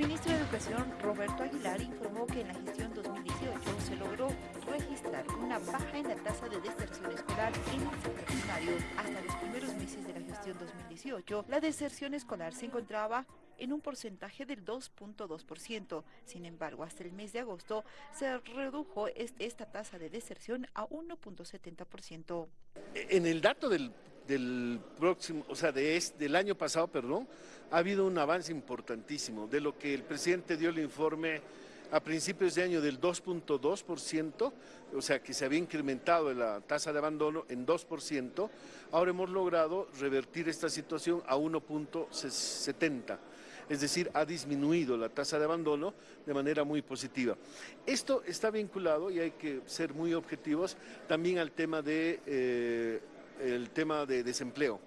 El ministro de Educación, Roberto Aguilar, informó que en la gestión 2018 se logró registrar una baja en la tasa de deserción escolar en el sector. Hasta los primeros meses de la gestión 2018, la deserción escolar se encontraba en un porcentaje del 2.2%. Sin embargo, hasta el mes de agosto se redujo esta tasa de deserción a 1.70%. En el dato del del próximo, o sea, de del año pasado, perdón, ha habido un avance importantísimo, de lo que el presidente dio el informe a principios de año del 2.2%, o sea que se había incrementado la tasa de abandono en 2%, ahora hemos logrado revertir esta situación a 1.70%, es decir, ha disminuido la tasa de abandono de manera muy positiva. Esto está vinculado, y hay que ser muy objetivos, también al tema de... Eh, el tema de desempleo,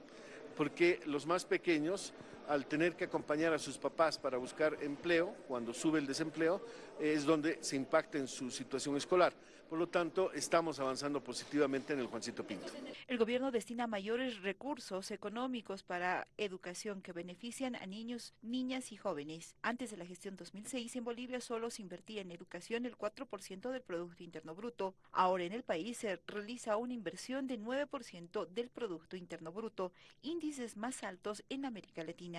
porque los más pequeños al tener que acompañar a sus papás para buscar empleo, cuando sube el desempleo, es donde se impacta en su situación escolar. Por lo tanto, estamos avanzando positivamente en el Juancito Pinto. El gobierno destina mayores recursos económicos para educación que benefician a niños, niñas y jóvenes. Antes de la gestión 2006, en Bolivia solo se invertía en educación el 4% del Producto Interno Bruto. Ahora en el país se realiza una inversión de 9% del Producto Interno Bruto, índices más altos en América Latina.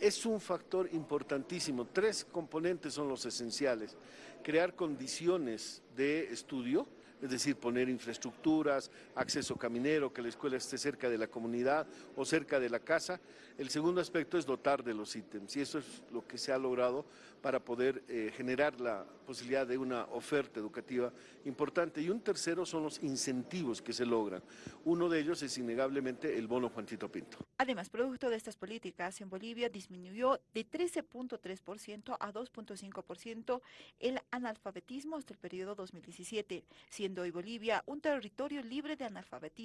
Es un factor importantísimo. Tres componentes son los esenciales. Crear condiciones de estudio, es decir, poner infraestructuras, acceso caminero, que la escuela esté cerca de la comunidad o cerca de la casa. El segundo aspecto es dotar de los ítems y eso es lo que se ha logrado para poder eh, generar la posibilidad de una oferta educativa importante. Y un tercero son los incentivos que se logran. Uno de ellos es innegablemente el bono Juancito Pinto. Además, producto de estas políticas, en Bolivia disminuyó de 13.3% a 2.5% el analfabetismo hasta el periodo 2017, siendo hoy Bolivia un territorio libre de analfabetismo.